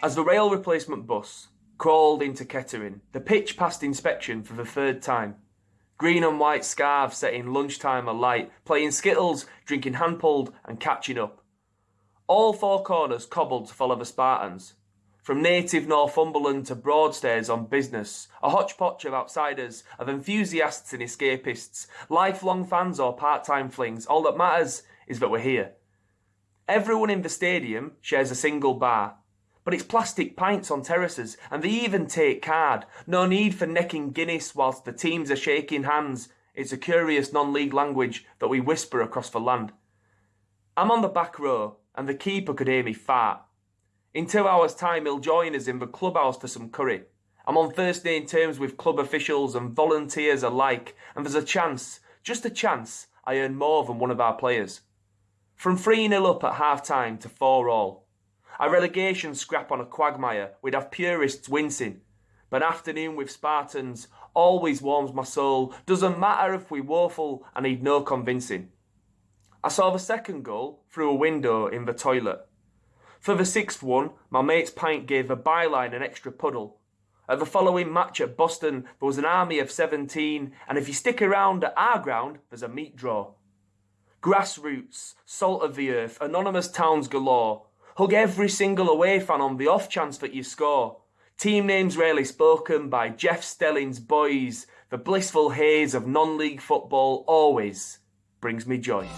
As the rail replacement bus crawled into Kettering, the pitch passed inspection for the third time. Green and white scarves setting lunchtime alight, playing skittles, drinking hand pulled, and catching up. All four corners cobbled to follow the Spartans. From native Northumberland to Broadstairs on business, a hodgepodge of outsiders, of enthusiasts and escapists, lifelong fans or part time flings, all that matters is that we're here. Everyone in the stadium shares a single bar, but it's plastic pints on terraces, and they even take card. No need for necking Guinness whilst the teams are shaking hands. It's a curious non league language that we whisper across the land. I'm on the back row, and the keeper could hear me fart. In two hours' time, he'll join us in the clubhouse for some curry. I'm on first name terms with club officials and volunteers alike, and there's a chance, just a chance, I earn more than one of our players. From 3 0 up at half time to 4 all. A relegation scrap on a quagmire, we'd have purists wincing. But afternoon with Spartans always warms my soul. Doesn't matter if we woeful, I need no convincing. I saw the second goal through a window in the toilet. For the sixth one, my mate's pint gave the byline an extra puddle. At the following match at Boston, there was an army of 17, and if you stick around at our ground, there's a meat draw. Grassroots, salt of the earth, anonymous towns galore, Hug every single away fan on the off chance that you score. Team names rarely spoken by Jeff Stelling's boys. The blissful haze of non league football always brings me joy.